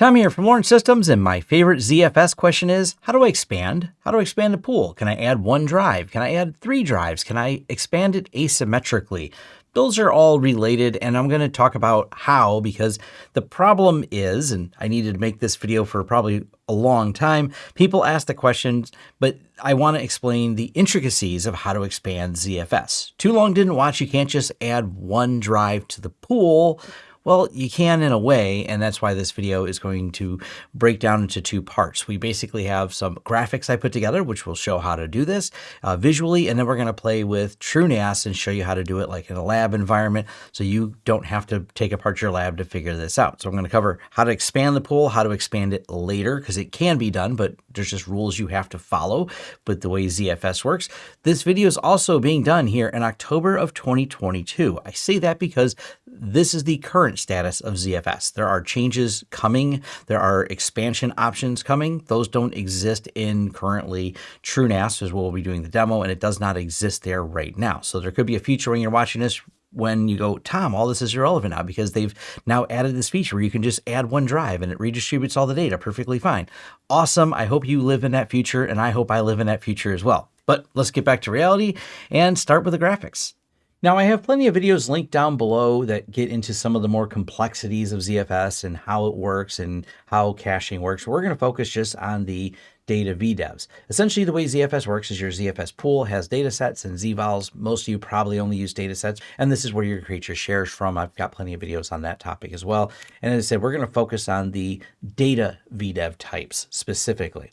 Tom here from Lawrence Systems, and my favorite ZFS question is, how do I expand? How do I expand a pool? Can I add one drive? Can I add three drives? Can I expand it asymmetrically? Those are all related, and I'm going to talk about how, because the problem is, and I needed to make this video for probably a long time, people ask the questions, but I want to explain the intricacies of how to expand ZFS. Too long didn't watch, you can't just add one drive to the pool well, you can in a way, and that's why this video is going to break down into two parts. We basically have some graphics I put together, which will show how to do this uh, visually, and then we're going to play with TrueNAS and show you how to do it like in a lab environment, so you don't have to take apart your lab to figure this out. So I'm going to cover how to expand the pool, how to expand it later, because it can be done, but there's just rules you have to follow with the way ZFS works. This video is also being done here in October of 2022. I say that because this is the current status of ZFS. There are changes coming. There are expansion options coming. Those don't exist in currently TrueNAS as we'll be doing the demo, and it does not exist there right now. So there could be a future when you're watching this when you go, Tom, all this is irrelevant now because they've now added this feature where you can just add one drive and it redistributes all the data perfectly fine. Awesome. I hope you live in that future and I hope I live in that future as well. But let's get back to reality and start with the graphics. Now I have plenty of videos linked down below that get into some of the more complexities of ZFS and how it works and how caching works. We're going to focus just on the data VDEVs. Essentially the way ZFS works is your ZFS pool has data sets and ZVols. Most of you probably only use data sets and this is where your shares from. I've got plenty of videos on that topic as well. And as I said, we're going to focus on the data VDEV types specifically.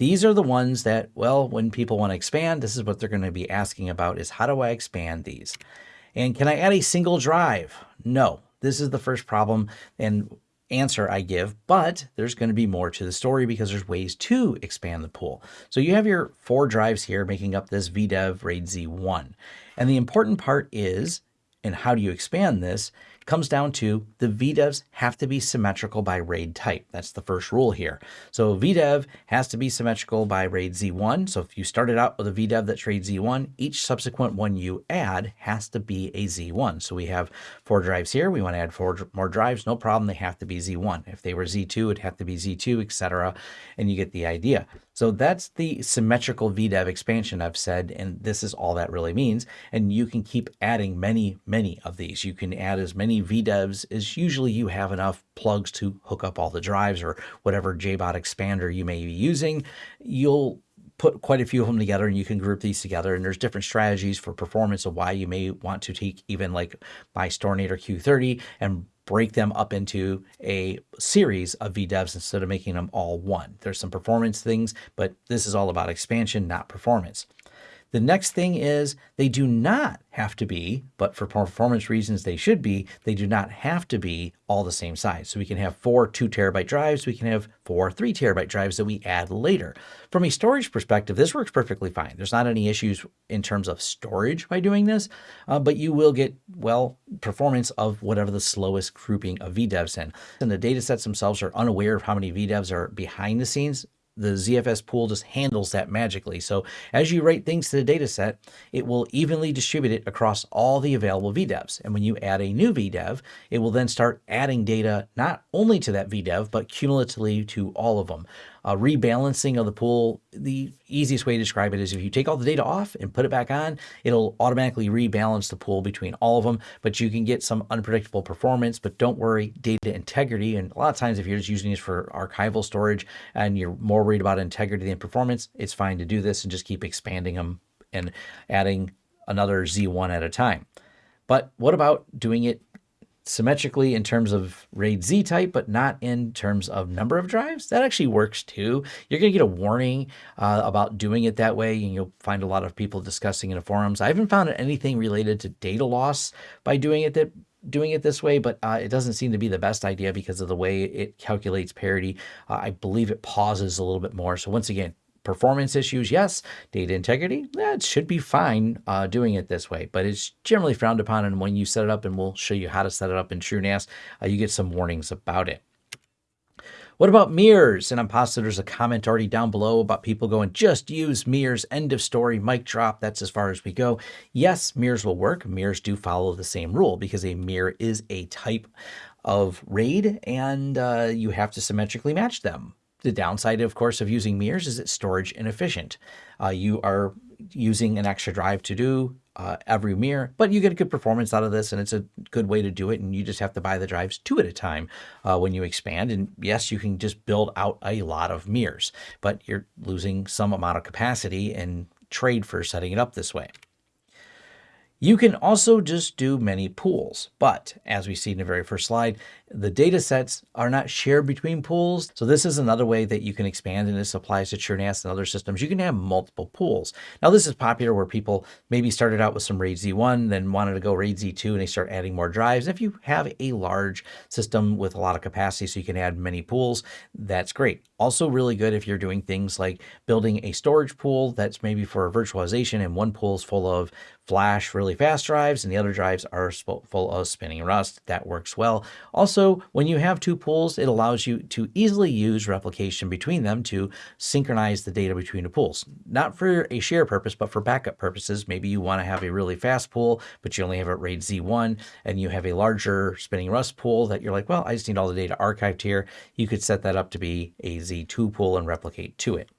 These are the ones that, well, when people want to expand, this is what they're going to be asking about is how do I expand these? And can I add a single drive? No, this is the first problem and answer I give, but there's going to be more to the story because there's ways to expand the pool. So you have your four drives here making up this VDEV RAID Z1. And the important part is, and how do you expand this, comes down to the VDEVs have to be symmetrical by RAID type. That's the first rule here. So VDEV has to be symmetrical by RAID Z1. So if you started out with a VDEV that's RAID Z1, each subsequent one you add has to be a Z1. So we have four drives here. We want to add four more drives. No problem. They have to be Z1. If they were Z2, it'd have to be Z2, etc. And you get the idea. So that's the symmetrical VDEV expansion I've said, and this is all that really means. And you can keep adding many, many of these. You can add as many VDEVs as usually you have enough plugs to hook up all the drives or whatever JBOD expander you may be using. You'll put quite a few of them together and you can group these together and there's different strategies for performance of why you may want to take even like my Storinator Q30 and break them up into a series of VDEVs instead of making them all one. There's some performance things, but this is all about expansion, not performance. The next thing is they do not have to be, but for performance reasons they should be, they do not have to be all the same size. So we can have four two terabyte drives, we can have four three terabyte drives that we add later. From a storage perspective, this works perfectly fine. There's not any issues in terms of storage by doing this, uh, but you will get, well, performance of whatever the slowest grouping of VDEVs in. And the data sets themselves are unaware of how many VDEVs are behind the scenes the ZFS pool just handles that magically. So as you write things to the data set, it will evenly distribute it across all the available VDEVs. And when you add a new VDEV, it will then start adding data not only to that VDEV, but cumulatively to all of them uh, rebalancing of the pool, the easiest way to describe it is if you take all the data off and put it back on, it'll automatically rebalance the pool between all of them, but you can get some unpredictable performance, but don't worry, data integrity. And a lot of times if you're just using this for archival storage and you're more worried about integrity than performance, it's fine to do this and just keep expanding them and adding another Z1 at a time. But what about doing it symmetrically in terms of RAID Z type, but not in terms of number of drives. That actually works too. You're going to get a warning uh, about doing it that way, and you'll find a lot of people discussing in the forums. I haven't found anything related to data loss by doing it that doing it this way, but uh, it doesn't seem to be the best idea because of the way it calculates parity. Uh, I believe it pauses a little bit more. So once again, Performance issues, yes. Data integrity, it should be fine uh, doing it this way, but it's generally frowned upon. And when you set it up, and we'll show you how to set it up in TrueNAS, uh, you get some warnings about it. What about mirrors? And I'm positive there's a comment already down below about people going, just use mirrors, end of story, mic drop. That's as far as we go. Yes, mirrors will work. Mirrors do follow the same rule because a mirror is a type of RAID and uh, you have to symmetrically match them. The downside, of course, of using mirrors is it's storage inefficient. Uh, you are using an extra drive to do uh, every mirror, but you get a good performance out of this and it's a good way to do it. And you just have to buy the drives two at a time uh, when you expand. And yes, you can just build out a lot of mirrors, but you're losing some amount of capacity and trade for setting it up this way. You can also just do many pools, but as we see in the very first slide, the data sets are not shared between pools. So this is another way that you can expand and this applies to TrueNAS and other systems. You can have multiple pools. Now this is popular where people maybe started out with some RAID Z1, then wanted to go RAID Z2 and they start adding more drives. If you have a large system with a lot of capacity so you can add many pools, that's great. Also really good if you're doing things like building a storage pool that's maybe for virtualization and one pool is full of flash really fast drives and the other drives are full of spinning rust. That works well. Also, when you have two pools, it allows you to easily use replication between them to synchronize the data between the pools. Not for a share purpose, but for backup purposes. Maybe you want to have a really fast pool, but you only have a RAID Z1 and you have a larger spinning rust pool that you're like, well, I just need all the data archived here. You could set that up to be a Z2 pool and replicate to it.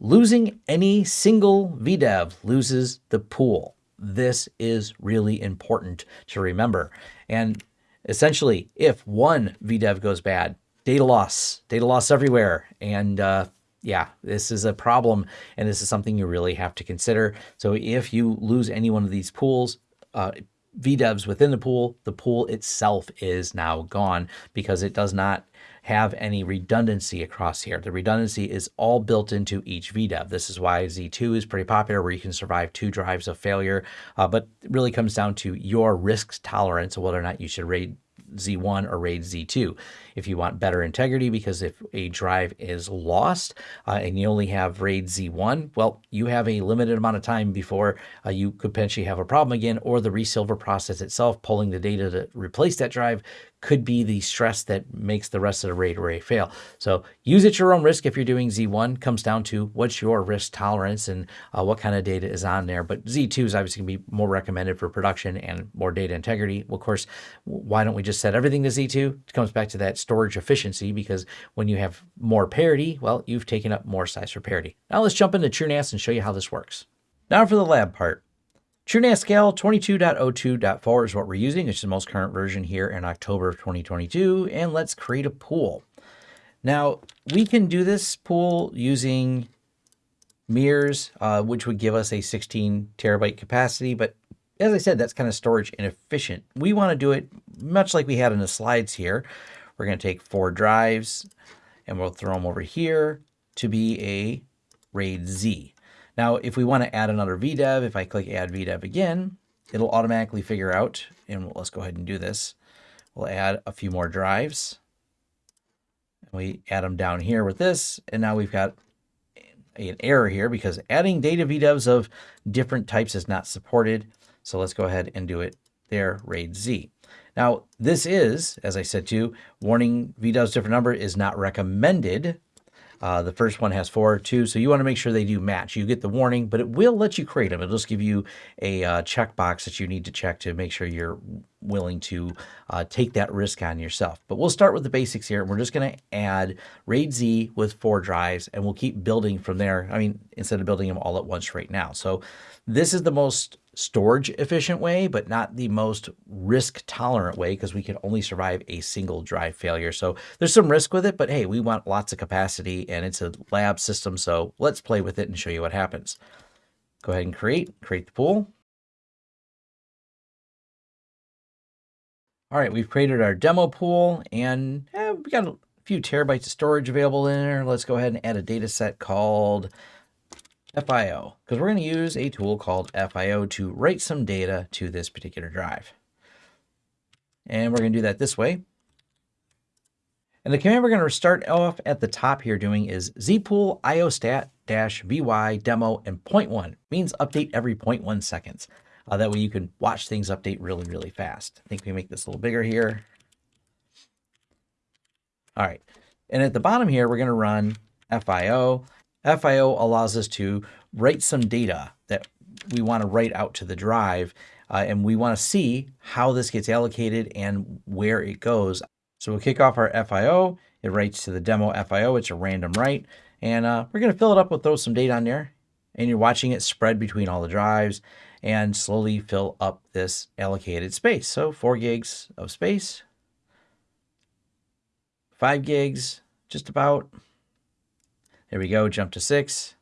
Losing any single VDEV loses the pool. This is really important to remember. And essentially, if one VDEV goes bad, data loss, data loss everywhere. And uh, yeah, this is a problem. And this is something you really have to consider. So if you lose any one of these pools, uh, VDEVs within the pool, the pool itself is now gone because it does not have any redundancy across here. The redundancy is all built into each VDEV. This is why Z2 is pretty popular where you can survive two drives of failure, uh, but it really comes down to your risk tolerance whether or not you should RAID Z1 or RAID Z2. If you want better integrity, because if a drive is lost uh, and you only have RAID Z1, well, you have a limited amount of time before uh, you could potentially have a problem again, or the resilver process itself, pulling the data to replace that drive, could be the stress that makes the rest of the RAID array fail. So use at your own risk if you're doing Z1. Comes down to what's your risk tolerance and uh, what kind of data is on there. But Z2 is obviously going to be more recommended for production and more data integrity. Well, of course, why don't we just set everything to Z2? It comes back to that storage efficiency because when you have more parity, well, you've taken up more size for parity. Now let's jump into TrueNAS and show you how this works. Now for the lab part. TrueNAS Scale 22.02.4 is what we're using. It's the most current version here in October of 2022. And let's create a pool. Now, we can do this pool using mirrors, uh, which would give us a 16 terabyte capacity. But as I said, that's kind of storage inefficient. We want to do it much like we had in the slides here. We're going to take four drives and we'll throw them over here to be a RAID Z. Now, if we want to add another VDEV, if I click add VDEV again, it'll automatically figure out, and let's go ahead and do this. We'll add a few more drives. And we add them down here with this, and now we've got an error here because adding data VDEVs of different types is not supported. So let's go ahead and do it there, RAID Z. Now, this is, as I said to you, warning VDEVs different number is not recommended uh, the first one has four, two, so you want to make sure they do match. You get the warning, but it will let you create them. It'll just give you a uh, checkbox that you need to check to make sure you're willing to uh, take that risk on yourself. But we'll start with the basics here. We're just going to add RAID Z with four drives, and we'll keep building from there. I mean, instead of building them all at once right now. So this is the most storage efficient way, but not the most risk tolerant way because we can only survive a single drive failure. So there's some risk with it, but hey, we want lots of capacity and it's a lab system. So let's play with it and show you what happens. Go ahead and create, create the pool. All right, we've created our demo pool and eh, we got a few terabytes of storage available in there. Let's go ahead and add a data set called FIO, because we're going to use a tool called FIO to write some data to this particular drive. And we're going to do that this way. And the command we're going to start off at the top here doing is zpool iostat-vy demo and 0.1 means update every 0.1 seconds. Uh, that way you can watch things update really, really fast. I think we make this a little bigger here. All right. And at the bottom here, we're going to run FIO. FIO allows us to write some data that we want to write out to the drive uh, and we want to see how this gets allocated and where it goes. So we'll kick off our FIO. It writes to the demo FIO. It's a random write. And uh, we're going to fill it up. We'll throw some data on there. And you're watching it spread between all the drives and slowly fill up this allocated space. So 4 gigs of space, 5 gigs, just about. There we go, jump to 6.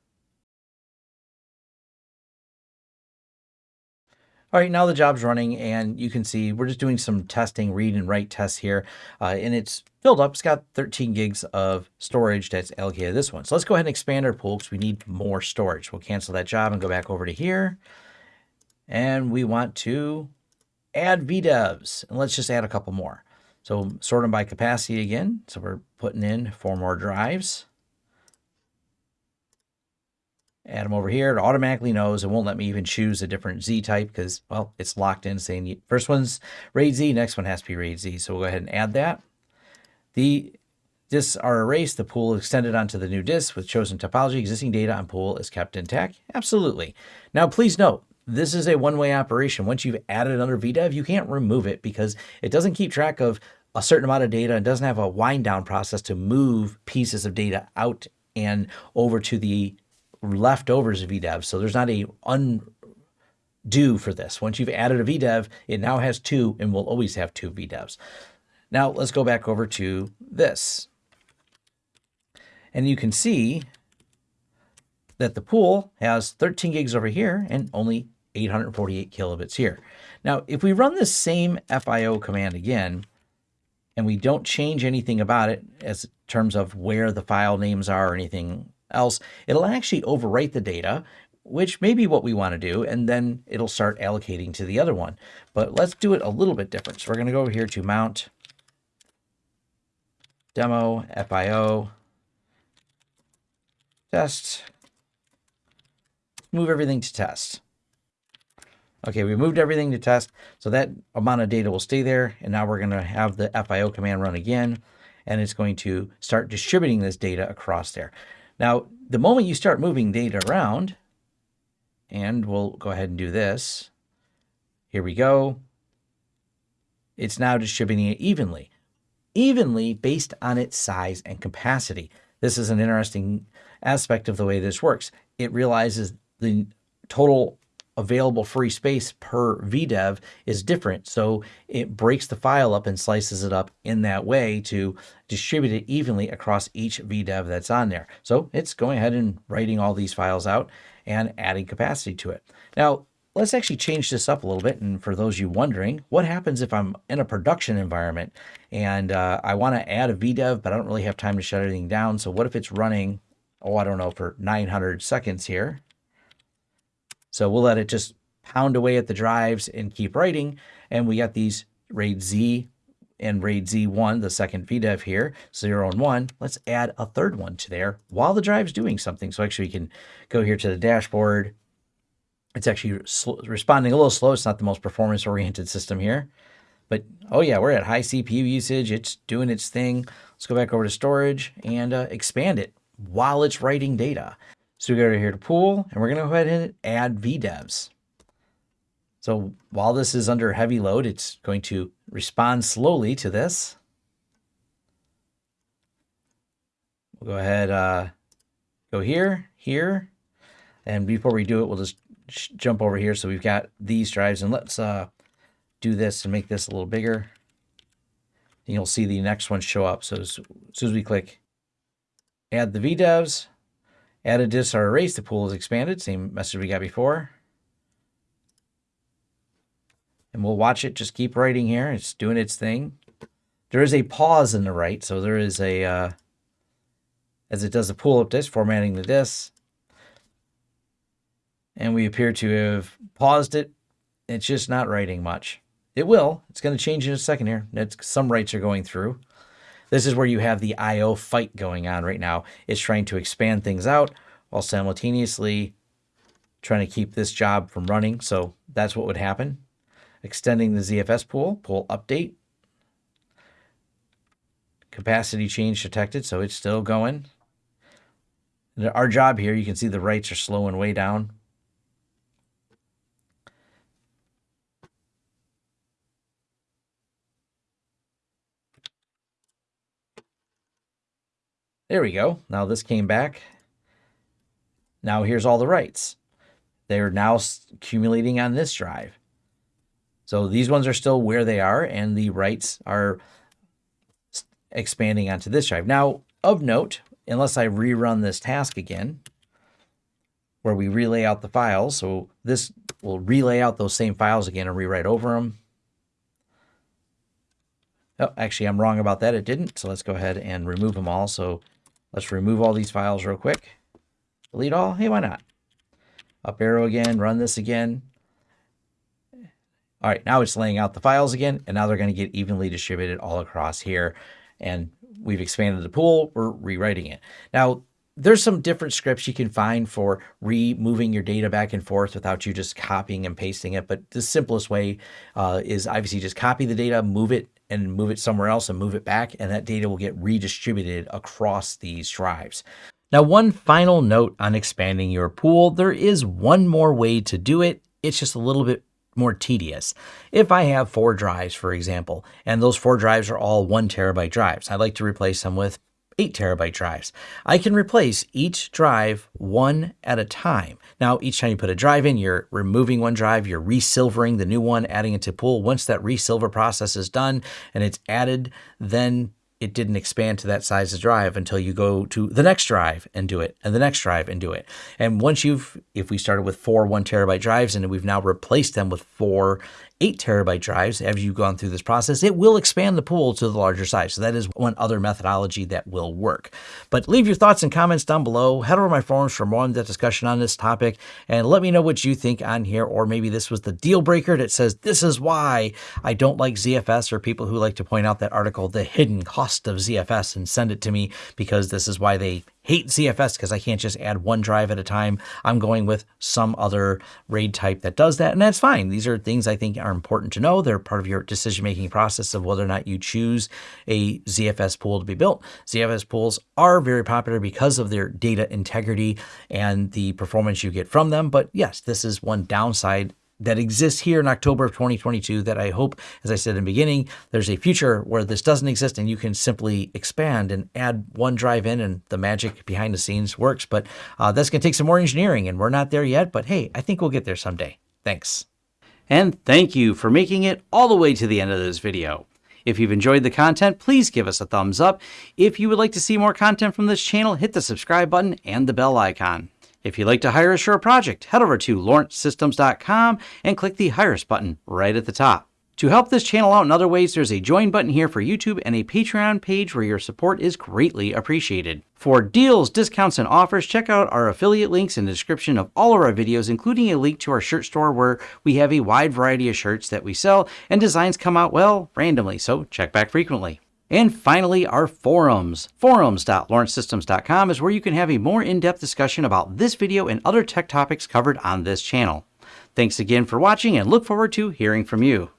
All right, now the job's running and you can see we're just doing some testing, read and write tests here. Uh, and it's filled up. It's got 13 gigs of storage that's allocated this one. So let's go ahead and expand our pool because we need more storage. We'll cancel that job and go back over to here. And we want to add VDEVs. And let's just add a couple more. So sort them by capacity again. So we're putting in four more drives add them over here. It automatically knows. It won't let me even choose a different Z type because, well, it's locked in saying first one's RAID Z, next one has to be RAID Z. So we'll go ahead and add that. The disks are erased. The pool extended onto the new disk with chosen topology. Existing data on pool is kept intact. Absolutely. Now, please note, this is a one-way operation. Once you've added under VDEV, you can't remove it because it doesn't keep track of a certain amount of data and doesn't have a wind down process to move pieces of data out and over to the leftovers of VDEV. So there's not a undo for this. Once you've added a VDEV, it now has two and will always have two VDEVs. Now let's go back over to this. And you can see that the pool has 13 gigs over here and only 848 kilobits here. Now, if we run the same FIO command again, and we don't change anything about it as terms of where the file names are or anything else, it'll actually overwrite the data, which may be what we want to do, and then it'll start allocating to the other one. But let's do it a little bit different. So we're going to go over here to mount demo FIO test. Move everything to test. Okay, we moved everything to test, so that amount of data will stay there. And now we're going to have the FIO command run again, and it's going to start distributing this data across there. Now, the moment you start moving data around, and we'll go ahead and do this. Here we go. It's now distributing it evenly, evenly based on its size and capacity. This is an interesting aspect of the way this works. It realizes the total available free space per VDEV is different. So it breaks the file up and slices it up in that way to distribute it evenly across each VDEV that's on there. So it's going ahead and writing all these files out and adding capacity to it. Now, let's actually change this up a little bit. And for those you wondering, what happens if I'm in a production environment and uh, I want to add a VDEV, but I don't really have time to shut everything down. So what if it's running, oh, I don't know, for 900 seconds here? So we'll let it just pound away at the drives and keep writing. And we got these RAID Z and RAID Z1, the second VDEV here, 0 and 1. Let's add a third one to there while the drive's doing something. So actually we can go here to the dashboard. It's actually responding a little slow. It's not the most performance-oriented system here. But, oh yeah, we're at high CPU usage. It's doing its thing. Let's go back over to storage and uh, expand it while it's writing data. So we go here to pool and we're going to go ahead and add VDEVs. So while this is under heavy load, it's going to respond slowly to this. We'll go ahead, uh, go here, here. And before we do it, we'll just jump over here. So we've got these drives and let's uh, do this to make this a little bigger. And you'll see the next one show up. So as soon as we click add the VDEVs, Add a disk or erase, the pool is expanded. Same message we got before. And we'll watch it just keep writing here. It's doing its thing. There is a pause in the write, so there is a, uh, as it does the pull up disk, formatting the disk. And we appear to have paused it. It's just not writing much. It will. It's going to change in a second here. It's, some writes are going through. This is where you have the I.O. fight going on right now. It's trying to expand things out while simultaneously trying to keep this job from running. So that's what would happen. Extending the ZFS pool, pool update. Capacity change detected, so it's still going. Our job here, you can see the writes are slowing way down. There we go. Now this came back. Now here's all the writes. They're now accumulating on this drive. So these ones are still where they are, and the writes are expanding onto this drive. Now, of note, unless I rerun this task again, where we relay out the files, so this will relay out those same files again and rewrite over them. Oh, actually, I'm wrong about that. It didn't. So let's go ahead and remove them all. So let's remove all these files real quick. Delete all. Hey, why not? Up arrow again, run this again. All right, now it's laying out the files again, and now they're going to get evenly distributed all across here. And we've expanded the pool, we're rewriting it. Now, there's some different scripts you can find for removing your data back and forth without you just copying and pasting it. But the simplest way uh, is obviously just copy the data, move it and move it somewhere else and move it back, and that data will get redistributed across these drives. Now, one final note on expanding your pool, there is one more way to do it. It's just a little bit more tedious. If I have four drives, for example, and those four drives are all one terabyte drives, I'd like to replace them with 8 terabyte drives. I can replace each drive one at a time. Now, each time you put a drive in, you're removing one drive, you're resilvering the new one, adding it to pool. Once that resilver process is done and it's added, then it didn't expand to that size of drive until you go to the next drive and do it and the next drive and do it. And once you've, if we started with four one terabyte drives and we've now replaced them with four eight terabyte drives as you've gone through this process, it will expand the pool to the larger size. So that is one other methodology that will work. But leave your thoughts and comments down below. Head over my forums for more in-depth discussion on this topic and let me know what you think on here. Or maybe this was the deal breaker that says, this is why I don't like ZFS or people who like to point out that article, The Hidden Cost of ZFS and send it to me because this is why they hate ZFS because I can't just add one drive at a time. I'm going with some other RAID type that does that, and that's fine. These are things I think are important to know. They're part of your decision-making process of whether or not you choose a ZFS pool to be built. ZFS pools are very popular because of their data integrity and the performance you get from them, but yes, this is one downside that exists here in October of 2022 that I hope, as I said in the beginning, there's a future where this doesn't exist and you can simply expand and add one drive in and the magic behind the scenes works. But uh, that's going to take some more engineering and we're not there yet. But hey, I think we'll get there someday. Thanks. And thank you for making it all the way to the end of this video. If you've enjoyed the content, please give us a thumbs up. If you would like to see more content from this channel, hit the subscribe button and the bell icon. If you'd like to hire a project, head over to lawrencesystems.com and click the Hire Us button right at the top. To help this channel out in other ways, there's a join button here for YouTube and a Patreon page where your support is greatly appreciated. For deals, discounts, and offers, check out our affiliate links in the description of all of our videos, including a link to our shirt store where we have a wide variety of shirts that we sell and designs come out, well, randomly, so check back frequently. And finally, our forums. Forums.lawrencesystems.com is where you can have a more in-depth discussion about this video and other tech topics covered on this channel. Thanks again for watching and look forward to hearing from you.